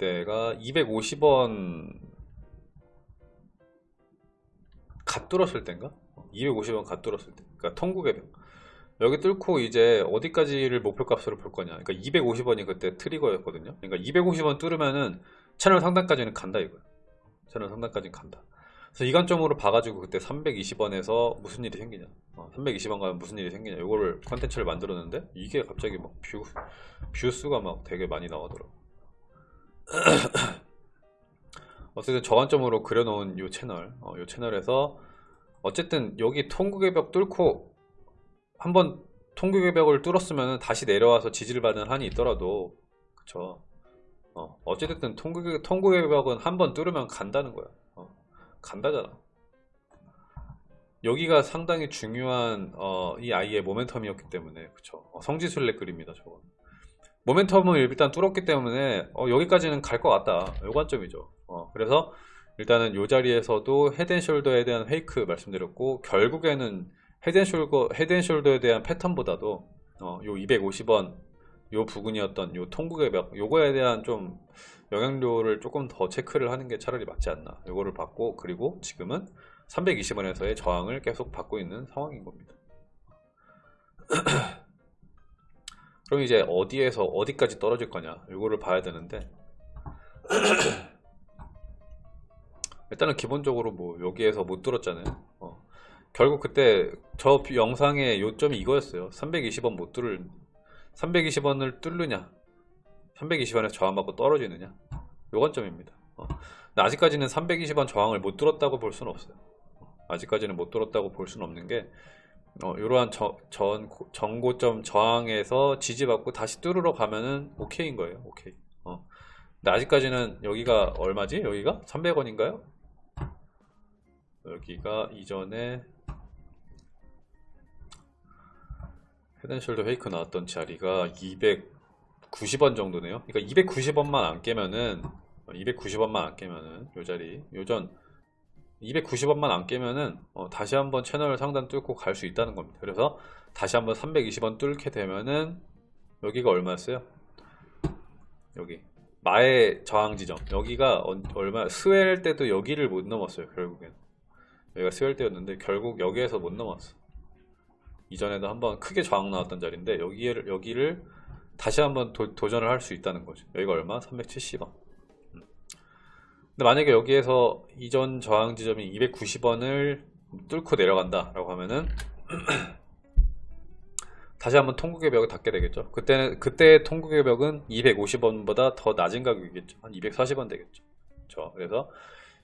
그때가 250원 갓 뚫었을 때인가? 250원 갓 뚫었을 때. 그러니까 통곡의 여기 뚫고 이제 어디까지를 목표값으로 볼 거냐. 그러니까 250원이 그때 트리거였거든요. 그러니까 250원 뚫으면은 채널 상단까지는 간다 이거야. 채널 상단까지는 간다. 그래서 이 관점으로 봐가지고 그때 320원에서 무슨 일이 생기냐. 어, 320원 가면 무슨 일이 생기냐. 이거를 컨텐츠를 만들었는데 이게 갑자기 막 view, view 수가 막 되게 많이 나오더라고. 어쨌든 저 관점으로 그려놓은 이 채널, 어, 이 채널에서 어쨌든 여기 통곡의 벽 뚫고 한번 통곡의 벽을 뚫었으면 다시 내려와서 지지를 받는 한이 있더라도 그쵸? 어, 어찌됐든 통곡의, 통곡의 벽은 한번 뚫으면 간다는 거야. 어, 간다잖아. 여기가 상당히 중요한 어, 이 아이의 모멘텀이었기 때문에 그쵸? 어, 성지순례 그림이다 저거 모멘텀을 일단 뚫었기 때문에 어, 여기까지는 갈 것 같다. 요 관점이죠. 어, 그래서 일단은 이 자리에서도 head and shoulder에 대한 fake 말씀드렸고 결국에는 헤드앤숄더, 헤드앤숄더에 대한 패턴보다도 어, 요 250원 요 부근이었던 요 통곡의 벽 요거에 대한 좀 영향력을 조금 더 체크를 하는 게 차라리 맞지 않나. 요거를 받고 그리고 지금은 320원에서의 저항을 계속 받고 있는 상황인 겁니다 그럼 이제 어디에서 어디까지 떨어질 거냐? 요거를 봐야 되는데. 일단은 기본적으로 뭐 여기에서 못 들었잖아요. 어. 결국 그때 저 영상의 요점이 이거였어요. 320원 못 뚫을 320원을 뚫느냐? 320원에서 저항받고 떨어지느냐? 요 관점입니다. 어. 아직까지는 320원 저항을 못 뚫었다고 볼 수는 없어요. 아직까지는 못 뚫었다고 볼 수는 없는 게 어, 이러한 저, 전, 전고점 저항에서 지지받고 다시 뚫으러 가면은 오케이인 거예요 오케이 어. 아직까지는 여기가 얼마지? 여기가 300원인가요? 여기가 이전에 헤드앤숄더 페이크 나왔던 자리가 290원 정도네요 그러니까 290원만 안 깨면은 290원만 안 깨면은 요 자리 요전 290원만 안 깨면은 어, 다시 한번 채널 상단 뚫고 갈 수 있다는 겁니다 그래서 다시 한번 320원 뚫게 되면은 여기가 얼마였어요? 여기 마의 저항 지점 여기가 얼마 스웰 때도 여기를 못 넘었어요 결국엔 여기가 스웰 때였는데 결국 여기에서 못 넘었어 이전에도 한번 크게 저항 나왔던 자리인데 여기를 여기를 다시 한번 도, 전을 할 수 있다는 거죠 여기가 얼마? 370원 음. 근데 만약에 여기에서 이전 저항 지점이 290원을 뚫고 내려간다 라고 하면은 다시 한번 통곡의 벽을 닫게 되겠죠. 그때는 그때 통곡의 벽은 250원보다 더 낮은 가격이겠죠. 한 240원 되겠죠. 그렇죠? 그래서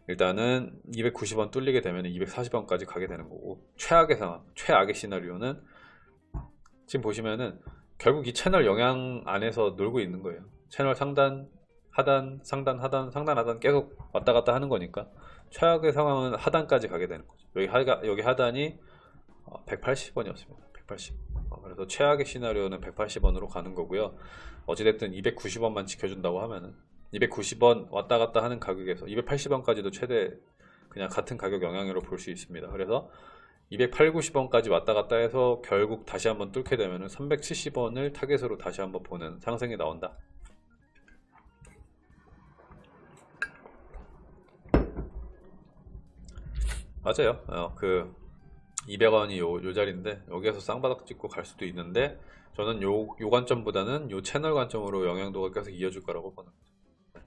일단은 290원 뚫리게 되면 240원까지 가게 되는 거고 최악의 상황 최악의 시나리오는 지금 보시면은 결국 이 채널 영향 안에서 놀고 있는 거예요. 채널 상단 하단 상단 하단 상단 하단 계속 왔다 갔다 하는 거니까 최악의 상황은 하단까지 가게 되는 거죠. 여기 하가 여기 하단이 180원이었습니다. 180 어, 그래서 최악의 시나리오는 180원으로 가는 거고요. 어찌됐든 290원만 지켜준다고 하면은 290원 왔다 갔다 하는 가격에서 280원까지도 최대 그냥 같은 가격 영향으로 볼 수 있습니다. 그래서 280, 90원까지 왔다 갔다 해서 결국 다시 한번 뚫게 되면 370원을 타겟으로 다시 한번 보는 상승이 나온다 맞아요. 어, 그 200원이 요, 요 자리인데 여기에서 쌍바닥 찍고 갈 수도 있는데 저는 요, 요 관점보다는 요 채널 관점으로 영향도가 계속 이어질 거라고 보는 거죠.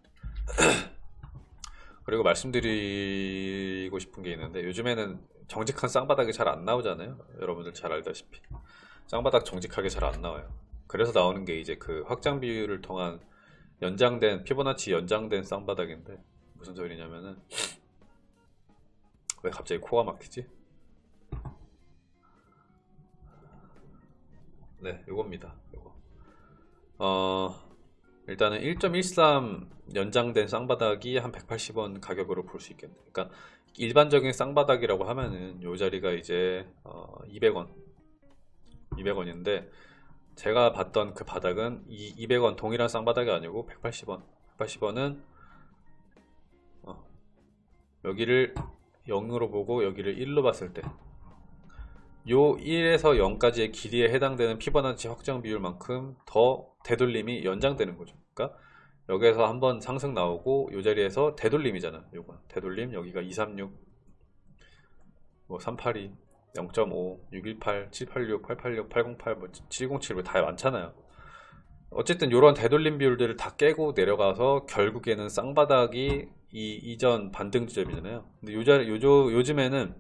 그리고 말씀드리고 싶은 게 있는데 요즘에는 정직한 쌍바닥이 잘 안 나오잖아요. 여러분들 잘 알다시피. 쌍바닥 정직하게 잘 안 나와요. 그래서 나오는 게 이제 그 확장 비율을 통한 연장된 피보나치 연장된 쌍바닥인데 무슨 소리냐면은 왜 갑자기 코가 막히지? 네 요겁니다 요거. 어 일단은 1.13 연장된 쌍바닥이 한 180원 가격으로 볼 수 있겠네 그러니까 일반적인 쌍바닥이라고 하면은 요 자리가 이제 어 200원. 200원인데 제가 봤던 그 바닥은 이 200원 동일한 쌍바닥이 아니고 180원. 180원은 어 여기를 0으로 보고 여기를 1로 봤을 때 요 1에서 0까지의 길이에 해당되는 피보나치 확장 비율만큼 더 되돌림이 연장되는 거죠. 그러니까 여기에서 한번 상승 나오고 이 자리에서 되돌림이잖아. 요거 되돌림 여기가 236, 뭐 382, 0.5, 618, 786, 886, 808, 뭐 707, 뭐 다 많잖아요. 어쨌든 이런 되돌림 비율들을 다 깨고 내려가서 결국에는 쌍바닥이 이 이전 반등 지점이잖아요. 근데 요 자리 요조 요즘에는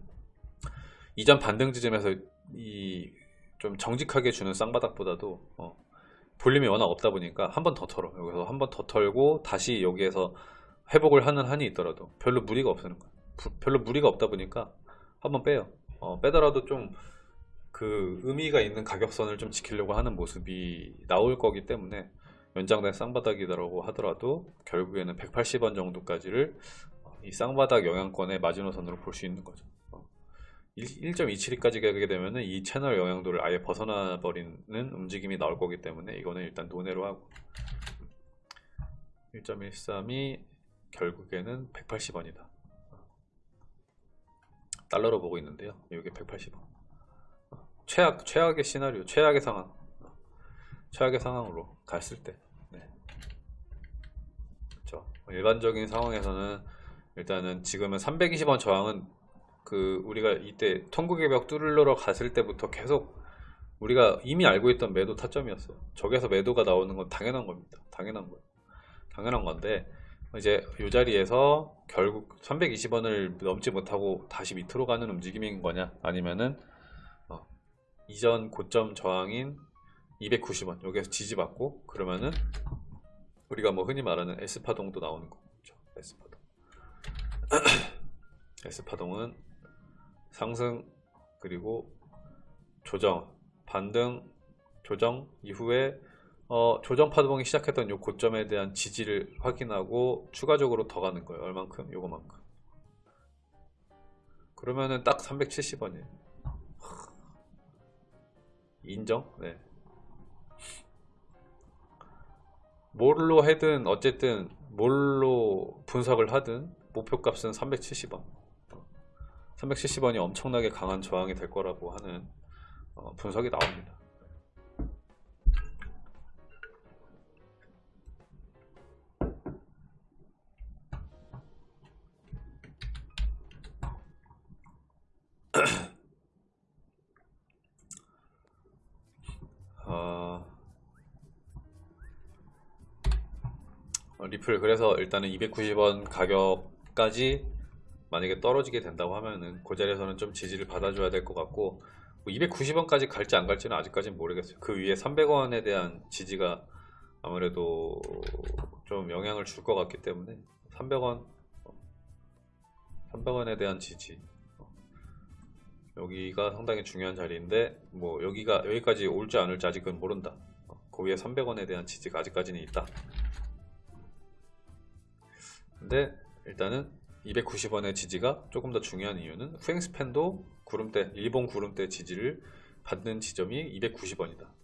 이전 반등 지점에서 이 좀 정직하게 주는 쌍바닥보다도 어, 볼륨이 워낙 없다 보니까 한 번 더 털어 여기서 한 번 더 털고 다시 여기에서 회복을 하는 한이 있더라도 별로 무리가 없는 거야. 부- 별로 무리가 없다 보니까 한 번 빼요. 어, 빼더라도 좀 그 의미가 있는 가격선을 좀 지키려고 하는 모습이 나올 거기 때문에 연장된 쌍바닥이라고 하더라도 결국에는 180원 정도까지를 어, 이 쌍바닥 영향권의 마지노선으로 볼 수 있는 거죠. 어, 1.272까지 가게 되면 은 이 채널 영향도를 아예 벗어나 버리는 움직임이 나올 거기 때문에 이거는 일단 논외로 하고 1.13이 결국에는 180원이다. 달러로 보고 있는데요. 이게 180원. 최악 최악의 시나리오, 최악의 상황, 어, 최악의 상황으로 갔을 때, 네. 그렇죠. 일반적인 상황에서는 일단은 지금은 320원 저항은 그 우리가 이때 통곡의 벽 뚫으러 갔을 때부터 계속 우리가 이미 알고 있던 매도 타점이었어요. 저기에서 매도가 나오는 건 당연한 겁니다. 당연한 거예요. 당연한 건데 이제 이 자리에서 결국 320원을 넘지 못하고 다시 밑으로 가는 움직임인 거냐 아니면은 어, 이전 고점 저항인 290원 여기에서 지지받고 그러면은 우리가 뭐 흔히 말하는 S파동도 나오는 거죠. S파동. S파동은 상승 그리고 조정 반등 조정 이후에 어, 조정 파동이 시작했던 요 고점에 대한 지지를 확인하고 추가적으로 더 가는 거예요. 얼만큼? 요거만큼. 그러면은 딱 370원이에요 인정? 네. 뭘로 해든 어쨌든 뭘로 분석을 하든 목표값은 370원. 370원이 엄청나게 강한 저항이 될 거라고 하는 어, 분석이 나옵니다. 리플 그래서 일단은 290원 가격까지 만약에 떨어지게 된다고 하면은 그 자리에서는 좀 지지를 받아줘야 될 것 같고 290원까지 갈지 안 갈지는 아직까지는 모르겠어요. 그 위에 300원에 대한 지지가 아무래도 좀 영향을 줄 것 같기 때문에 300원 300원에 대한 지지 어, 여기가 상당히 중요한 자리인데 뭐 여기가 여기까지 올지 안 올지 아직은 모른다. 어, 그 위에 300원에 대한 지지가 아직까지는 있다. 근데 일단은 290원의 지지가 조금 더 중요한 이유는 후행스팬도 구름대 일본 구름대 지지를 받는 지점이 290원이다.